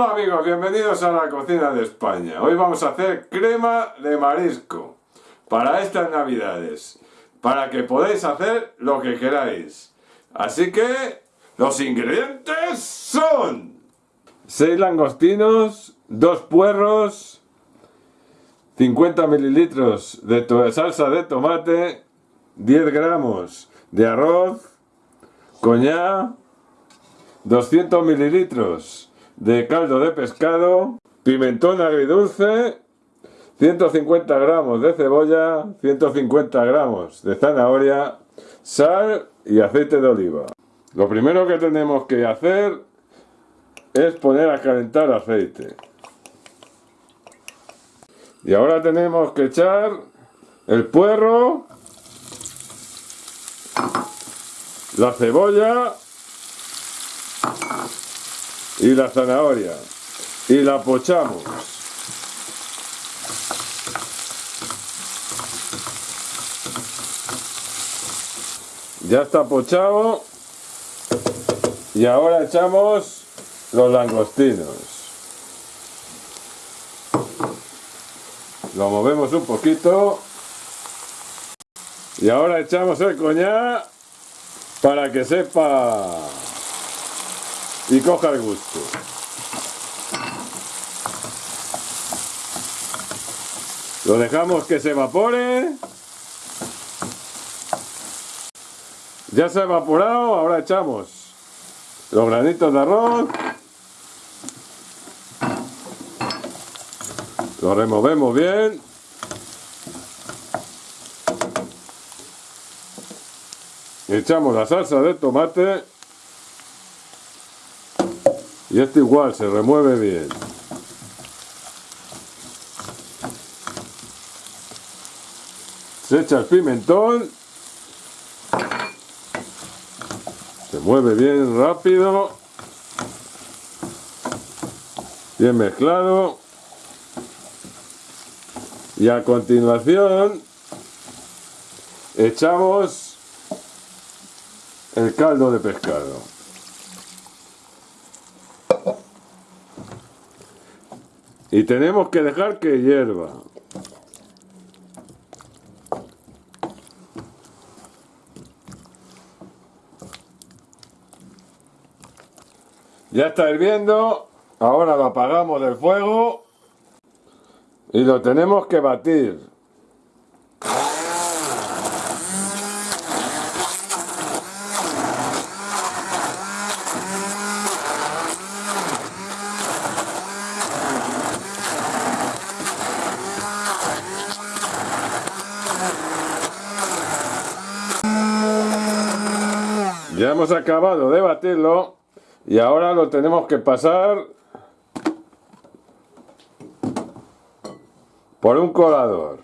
Hola amigos, bienvenidos a la cocina de España. Hoy vamos a hacer crema de marisco para estas navidades, para que podáis hacer lo que queráis. Así que los ingredientes son 6 langostinos, 2 puerros, 50 mililitros de salsa de tomate, 10 gramos de arroz, coñac, 200 mililitros de caldo de pescado, pimentón agridulce, 150 gramos de cebolla, 150 gramos de zanahoria, sal y aceite de oliva. Lo primero que tenemos que hacer es poner a calentar aceite. Y ahora tenemos que echar el puerro, la cebolla y la zanahoria y la pochamos. Ya está pochado y ahora echamos los langostinos. Lo movemos un poquito y ahora echamos el coñac para que sepa y coja el gusto. Lo dejamos que se evapore. Ya se ha evaporado, ahora echamos los granitos de arroz. Lo removemos bien. Echamos la salsa de tomate. Y esto igual, se remueve bien. Se echa el pimentón. Se mueve bien rápido. Bien mezclado. Y a continuación echamos el caldo de pescado. Y tenemos que dejar que hierva. Ya está hirviendo, ahora lo apagamos del fuego y lo tenemos que batir. Ya hemos acabado de batirlo y ahora lo tenemos que pasar por un colador.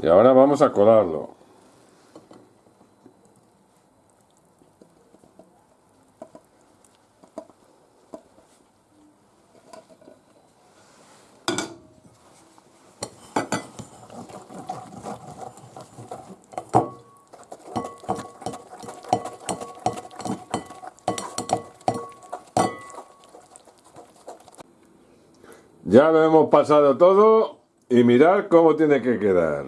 Y ahora vamos a colarlo. Ya lo hemos pasado todo y mirar cómo tiene que quedar.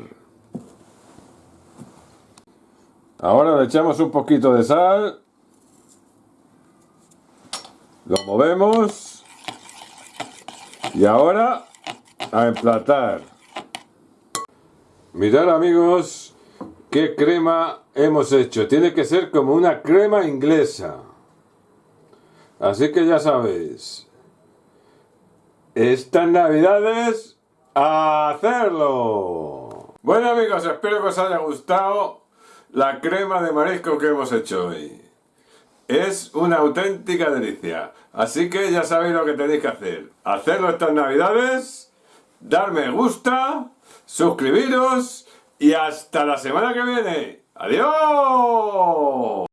Ahora le echamos un poquito de sal. Lo movemos. Y ahora a emplatar. Mirad amigos qué crema hemos hecho. Tiene que ser como una crema inglesa. Así que ya sabéis estas navidades a hacerlo. Bueno amigos, espero que os haya gustado la crema de marisco que hemos hecho hoy. Es una auténtica delicia. Así que ya sabéis lo que tenéis que hacer. Hacerlo estas navidades, dar me gusta, suscribiros y hasta la semana que viene. ¡Adiós!